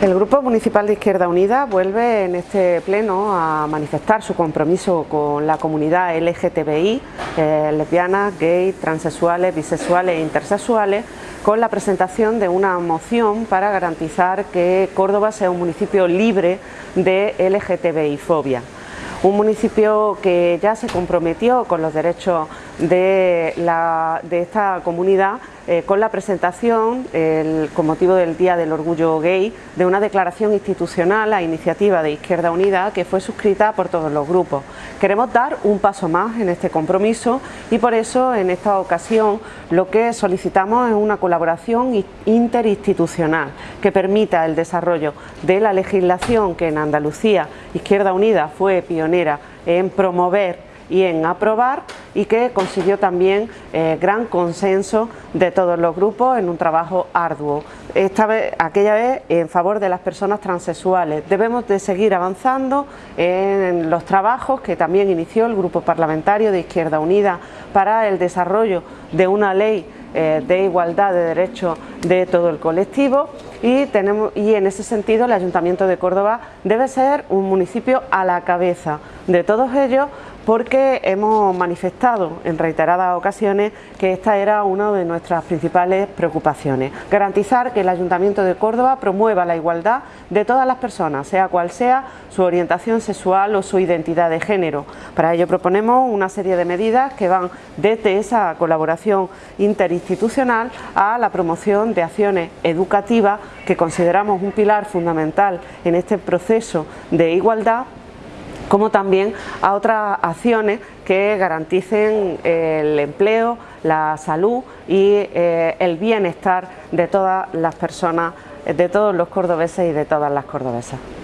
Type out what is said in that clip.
El Grupo Municipal de Izquierda Unida vuelve en este pleno a manifestar su compromiso con la comunidad LGTBI, eh, lesbianas, gays, transexuales, bisexuales e intersexuales, con la presentación de una moción para garantizar que Córdoba sea un municipio libre de LGTBI-fobia un municipio que ya se comprometió con los derechos de, de esta comunidad eh, con la presentación, con motivo del Día del Orgullo Gay, de una declaración institucional a iniciativa de Izquierda Unida que fue suscrita por todos los grupos. Queremos dar un paso más en este compromiso y por eso en esta ocasión lo que solicitamos es una colaboración interinstitucional que permita el desarrollo de la legislación que en Andalucía Izquierda Unida fue pionera en promover y en aprobar y que consiguió también eh, gran consenso de todos los grupos en un trabajo arduo. Esta vez, aquella vez en favor de las personas transexuales. Debemos de seguir avanzando en los trabajos que también inició el Grupo Parlamentario de Izquierda Unida para el desarrollo de una ley eh, de igualdad de derechos de todo el colectivo y, tenemos, y en ese sentido el Ayuntamiento de Córdoba debe ser un municipio a la cabeza de todos ellos porque hemos manifestado en reiteradas ocasiones que esta era una de nuestras principales preocupaciones. Garantizar que el Ayuntamiento de Córdoba promueva la igualdad de todas las personas, sea cual sea su orientación sexual o su identidad de género. Para ello proponemos una serie de medidas que van desde esa colaboración interinstitucional a la promoción de acciones educativas que consideramos un pilar fundamental en este proceso de igualdad como también a otras acciones que garanticen el empleo, la salud y eh, el bienestar de todas las personas, de todos los cordobeses y de todas las cordobesas.